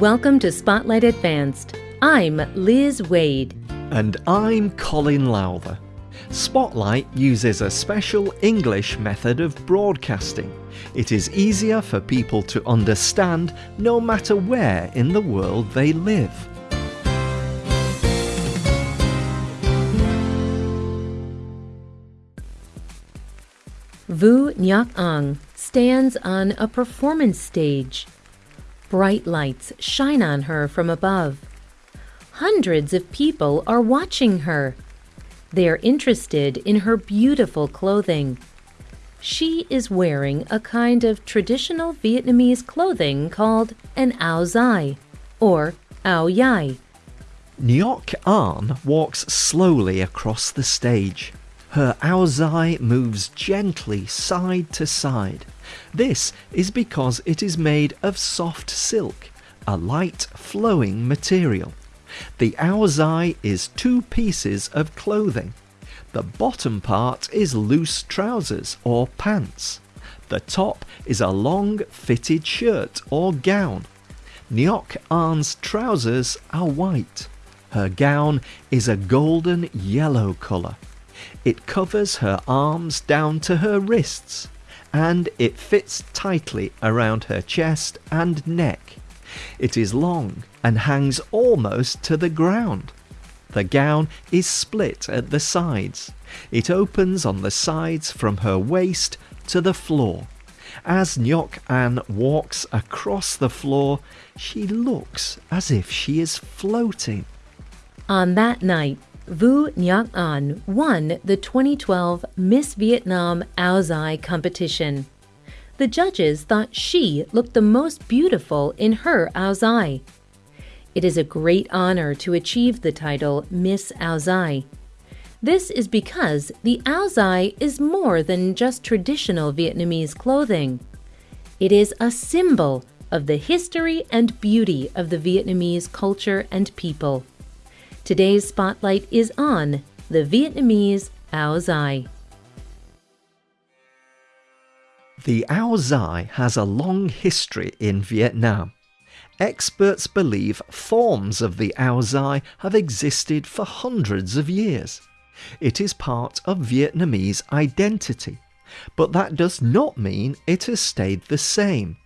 Welcome to Spotlight Advanced. I'm Liz Wade. And I'm Colin Lowther. Spotlight uses a special English method of broadcasting. It is easier for people to understand no matter where in the world they live. Vu Ngoc Ang stands on a performance stage. Bright lights shine on her from above. Hundreds of people are watching her. They are interested in her beautiful clothing. She is wearing a kind of traditional Vietnamese clothing called an áo dài, or áo dài. Ngoc An walks slowly across the stage. Her áo dài moves gently side to side. This is because it is made of soft silk, a light flowing material. The dài is two pieces of clothing. The bottom part is loose trousers or pants. The top is a long fitted shirt or gown. Ngoc An's trousers are white. Her gown is a golden yellow colour. It covers her arms down to her wrists and it fits tightly around her chest and neck. It is long and hangs almost to the ground. The gown is split at the sides. It opens on the sides from her waist to the floor. As Ngoc An walks across the floor, she looks as if she is floating. On that night, Vu Ngoc An won the 2012 Miss Vietnam Áo dài competition. The judges thought she looked the most beautiful in her áo dài. It is a great honor to achieve the title Miss Áo dài. This is because the áo dài is more than just traditional Vietnamese clothing. It is a symbol of the history and beauty of the Vietnamese culture and people. Today's spotlight is on the Vietnamese áo dài. The áo dài has a long history in Vietnam. Experts believe forms of the áo dài have existed for hundreds of years. It is part of Vietnamese identity, but that does not mean it has stayed the same.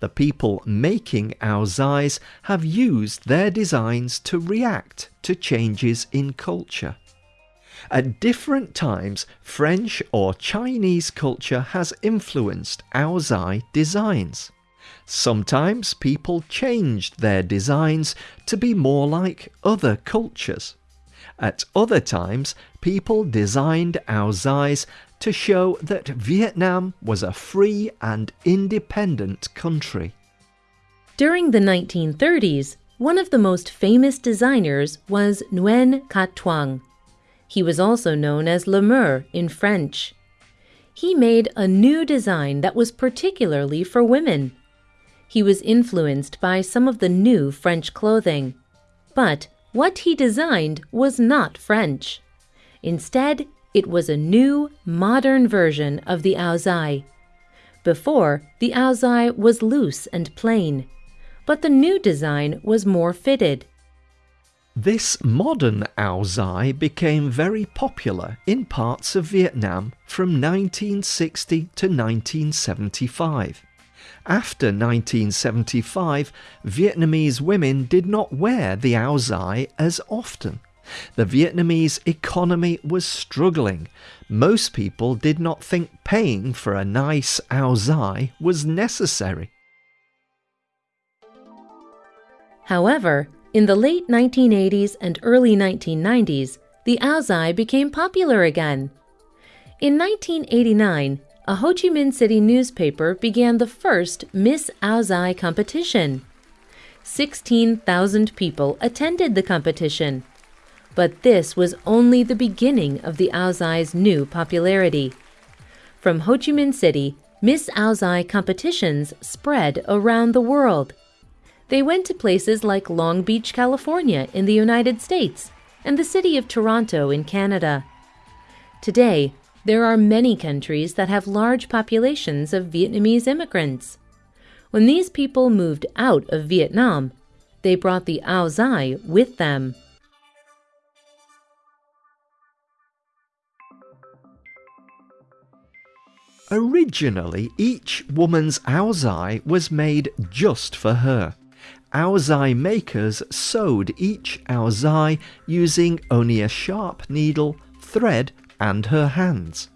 The people making áo dài have used their designs to react to changes in culture. At different times, French or Chinese culture has influenced áo dài designs. Sometimes people changed their designs to be more like other cultures. At other times, people designed áo dài to show that Vietnam was a free and independent country. During the 1930s, one of the most famous designers was Nguyen Cat Thuong. He was also known as Lemur in French. He made a new design that was particularly for women. He was influenced by some of the new French clothing. But what he designed was not French. Instead, it was a new, modern version of the dài. Before, the dài was loose and plain, but the new design was more fitted. This modern dài became very popular in parts of Vietnam from 1960 to 1975. After 1975, Vietnamese women did not wear the dài as often. The Vietnamese economy was struggling. Most people did not think paying for a nice áo dài was necessary. However, in the late 1980s and early 1990s, the áo dài became popular again. In 1989, a Ho Chi Minh City newspaper began the first Miss Áo dài competition. 16,000 people attended the competition. But this was only the beginning of the dài new popularity. From Ho Chi Minh City, Miss dài competitions spread around the world. They went to places like Long Beach, California, in the United States, and the city of Toronto in Canada. Today, there are many countries that have large populations of Vietnamese immigrants. When these people moved out of Vietnam, They brought the Ao Dai with them. Originally, each woman's áo dài was made just for her. Aozai makers sewed each áo dài using only a sharp needle, thread, and her hands.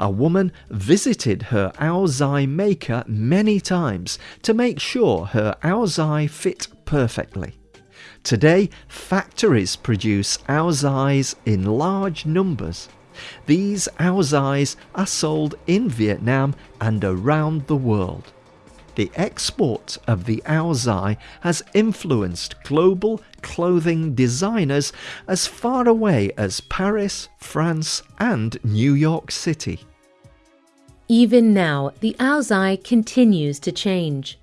A woman visited her áo dài maker many times to make sure her áo dài fit perfectly. Today, factories produce áo dàis in large numbers. These áo dàis are sold in Vietnam and around the world. The export of the áo dài has influenced global clothing designers as far away as Paris, France, and New York City. Even now, the áo dài continues to change.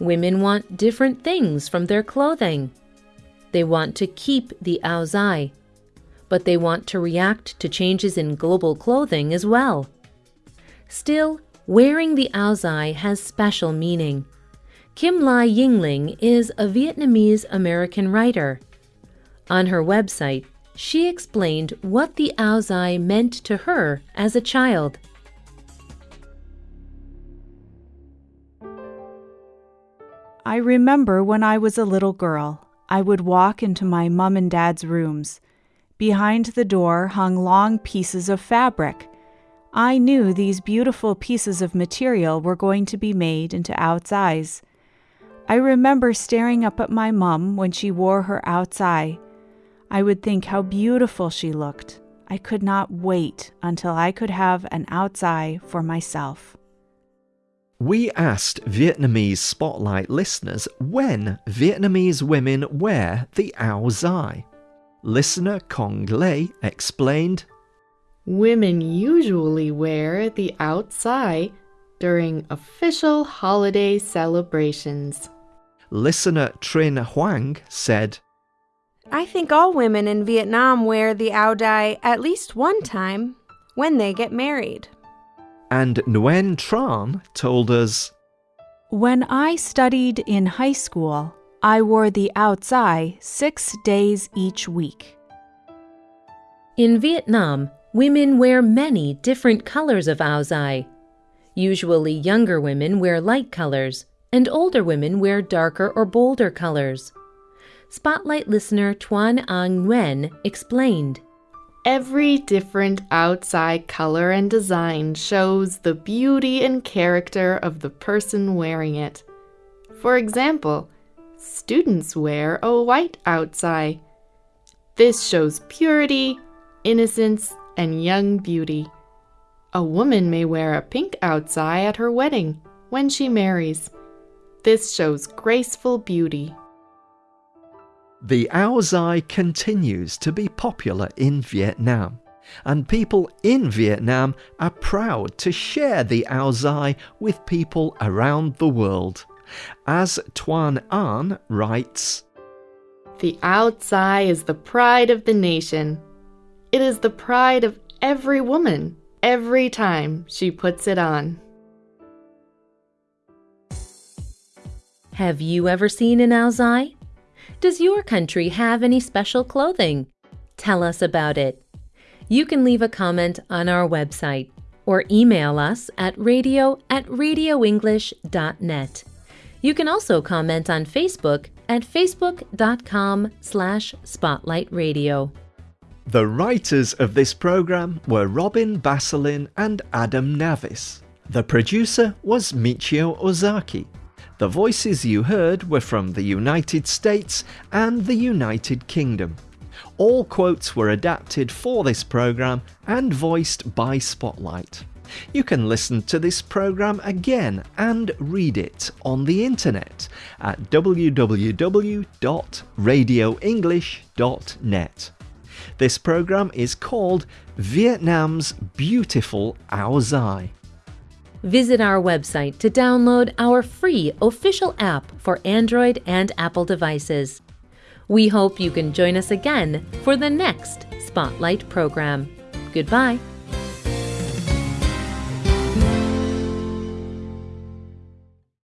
Women want different things from their clothing. They want to keep the áo dài, but they want to react to changes in global clothing as well. Still, wearing the áo dài has special meaning. Kim Lai Yingling is a Vietnamese American writer. On her website, she explained what the áo dài meant to her as a child. I remember when I was a little girl, I would walk into my mum and dad's rooms. Behind the door hung long pieces of fabric. I knew these beautiful pieces of material were going to be made into áo dàis. I remember staring up at my mum when she wore her áo dài. I would think how beautiful she looked. I could not wait until I could have an áo dài for myself. We asked Vietnamese Spotlight listeners when Vietnamese women wear the áo dài. Listener Kong Lei explained Women usually wear the áo dài during official holiday celebrations. Listener Trin Huang said, I think all women in Vietnam wear the ao dai at least one time when they get married. And Nguyen Tran told us, When I studied in high school, I wore the áo dài six days each week. In Vietnam, women wear many different colors of áo dài. Usually, younger women wear light colors, and older women wear darker or bolder colors. Spotlight listener Tuan Ang Nguyen explained. Every different áo dài color and design shows the beauty and character of the person wearing it. For example, students wear a white áo dài. This shows purity, innocence, and young beauty. A woman may wear a pink áo dài at her wedding when she marries. This shows graceful beauty. The áo dài continues to be popular in Vietnam, and people in Vietnam are proud to share the áo dài with people around the world. As Tuan An writes, The áo dài is the pride of the nation. It is the pride of every woman every time she puts it on. Have you ever seen an áo dài? Does your country have any special clothing? Tell us about it. You can leave a comment on our website or email us at radio at radioenglish.net. You can also comment on Facebook at facebook.com slash spotlightradio. The writers of this program were Robin Basselin and Adam Navis. The producer was Michio Ozaki. The voices you heard were from the United States and the United Kingdom. All quotes were adapted for this program and voiced by Spotlight. You can listen to this program again and read it on the internet at www.radioenglish.net. This program is called Vietnam's Beautiful Ao Dai. Visit our website to download our free official app for Android and Apple devices. We hope you can join us again for the next Spotlight program. Goodbye.